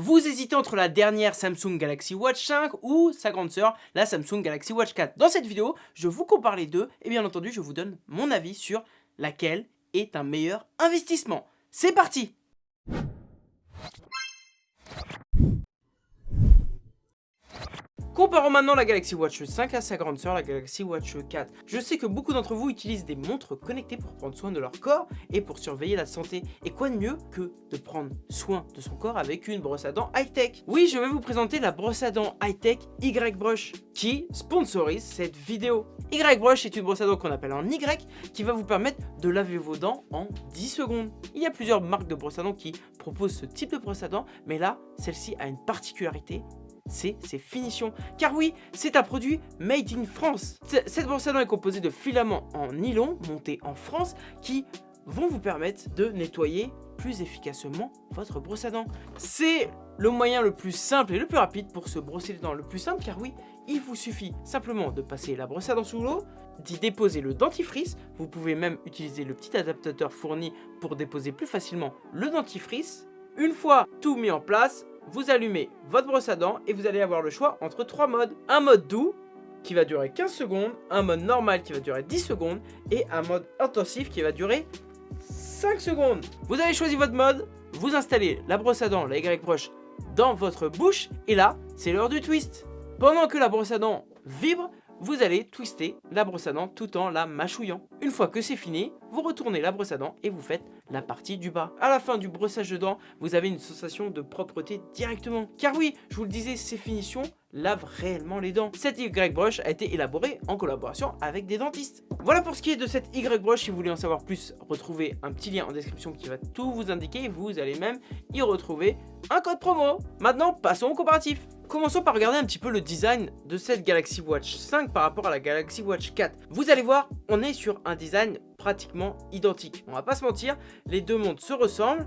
Vous hésitez entre la dernière Samsung Galaxy Watch 5 ou sa grande sœur, la Samsung Galaxy Watch 4. Dans cette vidéo, je vous compare les deux et bien entendu, je vous donne mon avis sur laquelle est un meilleur investissement. C'est parti Comparons maintenant la Galaxy Watch 5 à sa grande sœur, la Galaxy Watch 4. Je sais que beaucoup d'entre vous utilisent des montres connectées pour prendre soin de leur corps et pour surveiller la santé. Et quoi de mieux que de prendre soin de son corps avec une brosse à dents high-tech? Oui, je vais vous présenter la brosse à dents high-tech Y-Brush qui sponsorise cette vidéo. Y-Brush est une brosse à dents qu'on appelle en Y qui va vous permettre de laver vos dents en 10 secondes. Il y a plusieurs marques de brosse à dents qui proposent ce type de brosse à dents, mais là, celle-ci a une particularité, c'est ses finitions. Car oui, c'est un produit made in France. Cette brosse à dents est composée de filaments en nylon montés en France qui vont vous permettre de nettoyer plus efficacement votre brosse à dents. C'est le moyen le plus simple et le plus rapide pour se brosser les dents. Le plus simple car oui, il vous suffit simplement de passer la brosse à dents sous l'eau, d'y déposer le dentifrice. Vous pouvez même utiliser le petit adaptateur fourni pour déposer plus facilement le dentifrice. Une fois tout mis en place, vous allumez votre brosse à dents et vous allez avoir le choix entre trois modes. Un mode doux qui va durer 15 secondes, un mode normal qui va durer 10 secondes et un mode intensif qui va durer 5 secondes. Vous avez choisi votre mode, vous installez la brosse à dents, la Y-Brush, dans votre bouche et là, c'est l'heure du twist. Pendant que la brosse à dents vibre, vous allez twister la brosse à dents tout en la mâchouillant. Une fois que c'est fini, vous retournez la brosse à dents et vous faites la partie du bas. À la fin du brossage de dents, vous avez une sensation de propreté directement. Car oui, je vous le disais, ces finitions lavent réellement les dents. Cette Y-Brush a été élaborée en collaboration avec des dentistes. Voilà pour ce qui est de cette Y-Brush. Si vous voulez en savoir plus, retrouvez un petit lien en description qui va tout vous indiquer. Vous allez même y retrouver un code promo. Maintenant, passons au comparatif. Commençons par regarder un petit peu le design de cette Galaxy Watch 5 par rapport à la Galaxy Watch 4. Vous allez voir, on est sur un design pratiquement identique. On va pas se mentir, les deux montres se ressemblent,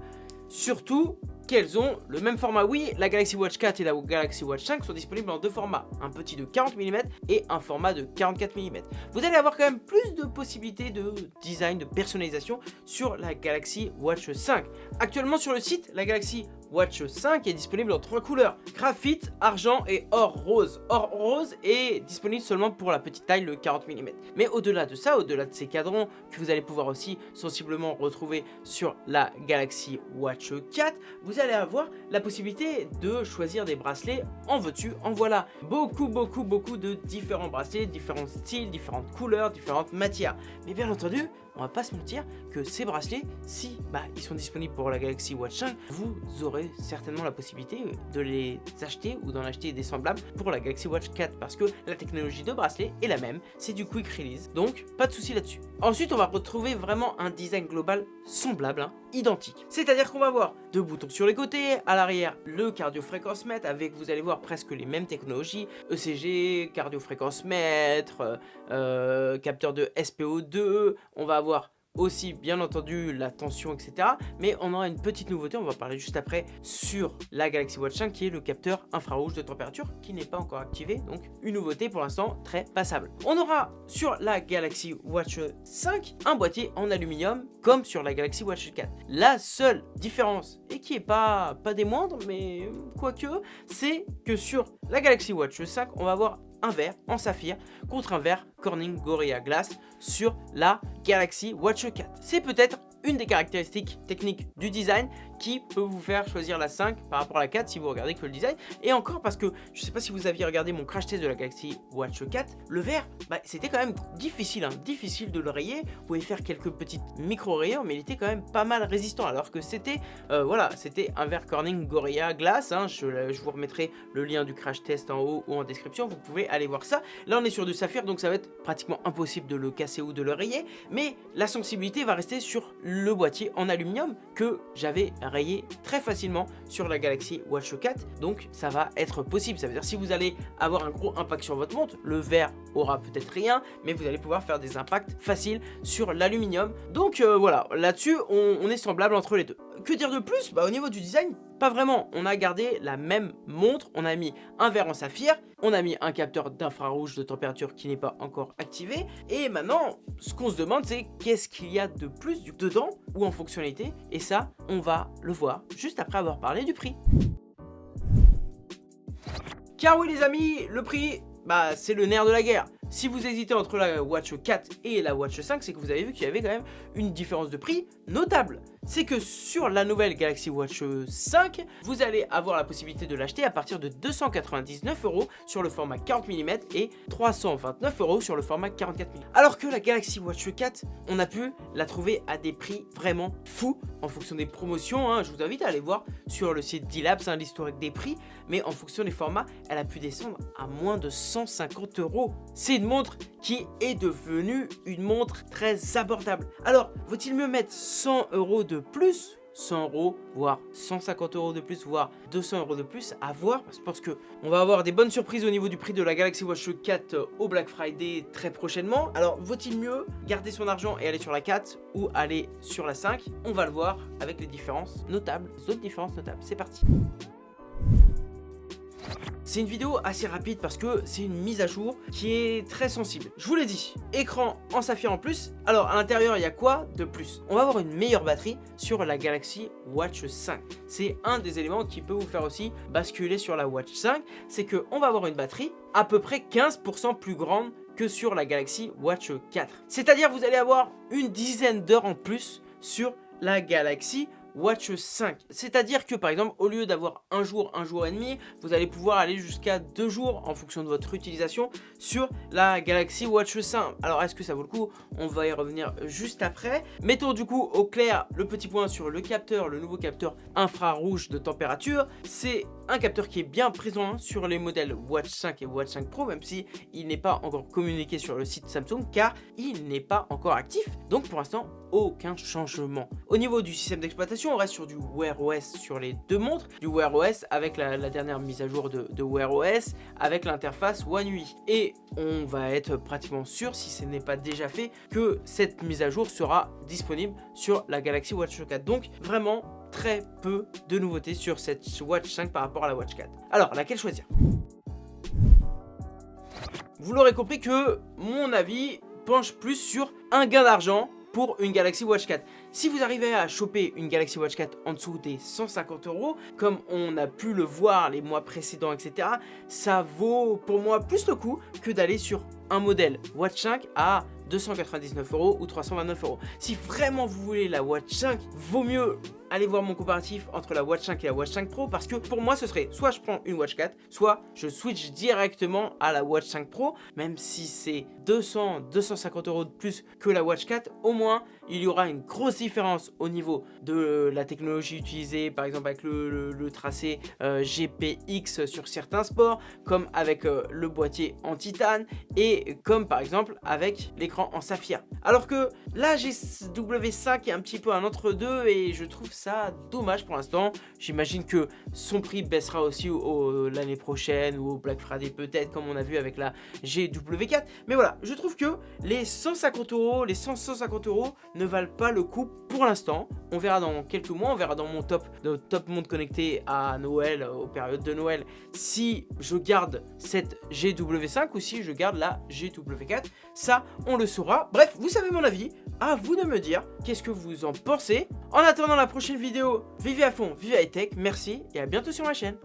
surtout qu'elles ont le même format. Oui, la Galaxy Watch 4 et la Galaxy Watch 5 sont disponibles en deux formats, un petit de 40 mm et un format de 44 mm. Vous allez avoir quand même plus de possibilités de design, de personnalisation sur la Galaxy Watch 5. Actuellement sur le site, la Galaxy Watch 5 est disponible en trois couleurs, graphite, argent et or rose. Or rose est disponible seulement pour la petite taille, le 40 mm. Mais au-delà de ça, au-delà de ces cadrans que vous allez pouvoir aussi sensiblement retrouver sur la Galaxy Watch 4, vous allez avoir la possibilité de choisir des bracelets en veux-tu, en voilà. Beaucoup, beaucoup, beaucoup de différents bracelets, différents styles, différentes couleurs, différentes matières. Mais bien entendu, on va pas se mentir que ces bracelets, si bah, ils sont disponibles pour la Galaxy Watch 5, vous aurez certainement la possibilité de les acheter ou d'en acheter des semblables pour la Galaxy Watch 4 parce que la technologie de bracelet est la même, c'est du quick release, donc pas de souci là-dessus. Ensuite, on va retrouver vraiment un design global semblable, hein, identique. C'est-à-dire qu'on va avoir deux boutons sur les côtés, à l'arrière le cardio-fréquence mètre avec, vous allez voir, presque les mêmes technologies, ECG, cardio-fréquence mètre, euh, euh, capteur de SPO2, on va aussi bien entendu la tension etc mais on aura une petite nouveauté on va parler juste après sur la Galaxy Watch 5 qui est le capteur infrarouge de température qui n'est pas encore activé. Donc une nouveauté pour l'instant très passable. On aura sur la Galaxy Watch 5 un boîtier en aluminium comme sur la Galaxy Watch 4 la seule différence et qui est pas, pas des moindres mais quoique c'est que sur la Galaxy Watch 5 on va avoir un verre en saphir contre un verre Corning Gorilla Glass sur la Galaxy Watch 4. C'est peut-être une des caractéristiques techniques du design qui peut vous faire choisir la 5 par rapport à la 4 si vous regardez que le design. Et encore parce que je sais pas si vous aviez regardé mon crash test de la Galaxy Watch 4, le verre, bah, c'était quand même difficile, hein, difficile de le rayer. Vous pouvez faire quelques petites micro-rayures, mais il était quand même pas mal résistant. Alors que c'était, euh, voilà, c'était un verre Corning Gorilla Glass. Hein, je, je, vous remettrai le lien du crash test en haut ou en description. Vous pouvez aller voir ça. Là, on est sur du saphir, donc ça va être pratiquement impossible de le casser ou de le rayer. Mais la sensibilité va rester sur le boîtier en aluminium que j'avais rayé très facilement sur la Galaxy Watch 4 donc ça va être possible. Ça veut dire si vous allez avoir un gros impact sur votre montre le verre aura peut-être rien mais vous allez pouvoir faire des impacts faciles sur l'aluminium. Donc euh, voilà. Là dessus on, est semblable entre les deux. Que dire de plus? Bah, au niveau du design pas vraiment, on a gardé la même montre, on a mis un verre en saphir, on a mis un capteur d'infrarouge de température qui n'est pas encore activé, et maintenant, ce qu'on se demande c'est qu'est-ce qu'il y a de plus dedans ou en fonctionnalité, et ça, on va le voir juste après avoir parlé du prix. Car oui les amis, le prix, bah c'est le nerf de la guerre. Si vous hésitez entre la Watch 4 et la Watch 5, c'est que vous avez vu qu'il y avait quand même une différence de prix notable. C'est que sur la nouvelle Galaxy Watch 5, vous allez avoir la possibilité de l'acheter à partir de 299 euros sur le format 40 mm et 329 euros sur le format 44 mm. Alors que la Galaxy Watch 4, on a pu la trouver à des prix vraiment fous en fonction des promotions. Hein. Je vous invite à aller voir sur le site D-Labs hein, l'historique des prix, mais en fonction des formats, elle a pu descendre à moins de 150 euros. C'est une montre qui est devenue une montre très abordable. Alors, vaut-il mieux mettre 100 euros de plus? 100 euros, voire 150 euros de plus, voire 200 euros de plus à voir. Parce que on va avoir des bonnes surprises au niveau du prix de la Galaxy Watch 4 au Black Friday très prochainement. Alors, vaut-il mieux garder son argent et aller sur la 4 ou aller sur la 5 On va le voir avec les différences notables, les autres différences notables. C'est parti c'est une vidéo assez rapide parce que c'est une mise à jour qui est très sensible. Je vous l'ai dit, écran en saphir en plus. Alors à l'intérieur, il y a quoi de plus? On va avoir une meilleure batterie sur la Galaxy Watch 5. C'est un des éléments qui peut vous faire aussi basculer sur la Watch 5. C'est qu'on va avoir une batterie à peu près 15% plus grande que sur la Galaxy Watch 4. C'est-à-dire vous allez avoir une dizaine d'heures en plus sur la Galaxy Watch 5. C'est-à-dire que par exemple, au lieu d'avoir un jour, un jour et demi, vous allez pouvoir aller jusqu'à deux jours en fonction de votre utilisation sur la Galaxy Watch 5. Alors est-ce que ça vaut le coup? On va y revenir juste après. Mettons du coup au clair le petit point sur le capteur, le nouveau capteur infrarouge de température. C'est un capteur qui est bien présent sur les modèles Watch 5 et Watch 5 Pro, même si il n'est pas encore communiqué sur le site Samsung, car il n'est pas encore actif. Donc pour l'instant, aucun changement. Au niveau du système d'exploitation, on reste sur du Wear OS sur les deux montres, du Wear OS avec la, dernière mise à jour de, de Wear OS, avec l'interface One UI. Et on va être pratiquement sûr, si ce n'est pas déjà fait, que cette mise à jour sera disponible sur la Galaxy Watch 4. Donc vraiment très peu de nouveautés sur cette Watch 5 par rapport à la Watch 4. Alors, laquelle choisir? Vous l'aurez compris que mon avis penche plus sur un gain d'argent pour une Galaxy Watch 4. Si vous arrivez à choper une Galaxy Watch 4 en dessous des 150 euros, comme on a pu le voir les mois précédents, etc., ça vaut pour moi plus le coup que d'aller sur un modèle Watch 5 à 299 euros ou 329 euros. Si vraiment vous voulez la Watch 5, vaut mieux aller voir mon comparatif entre la Watch 5 et la Watch 5 Pro parce que pour moi ce serait soit je prends une Watch 4, soit je switch directement à la Watch 5 Pro, même si c'est 200, 250 euros de plus que la Watch 4, au moins il y aura une grosse différence au niveau de la technologie utilisée, par exemple avec le, tracé euh, GPX sur certains sports, comme avec euh, le boîtier en titane et comme par exemple avec l'écran en saphir. Alors que là GW5 est un petit peu un entre-deux et je trouve ça dommage pour l'instant. J'imagine que son prix baissera aussi l'année prochaine ou au Black Friday peut-être comme on a vu avec la GW4. Mais voilà, je trouve que les 150 euros, les 100, 150 euros ne valent pas le coup pour l'instant. On verra dans quelques mois, on verra dans mon top, de top monde connecté à Noël, aux périodes de Noël, si je garde cette GW5 ou si je garde la GW4. Ça, on le saura. Bref, vous savez mon avis. À vous de me dire qu'est-ce que vous en pensez. En attendant la vidéo, vivez à fond, vivez high tech. Merci et à bientôt sur ma chaîne.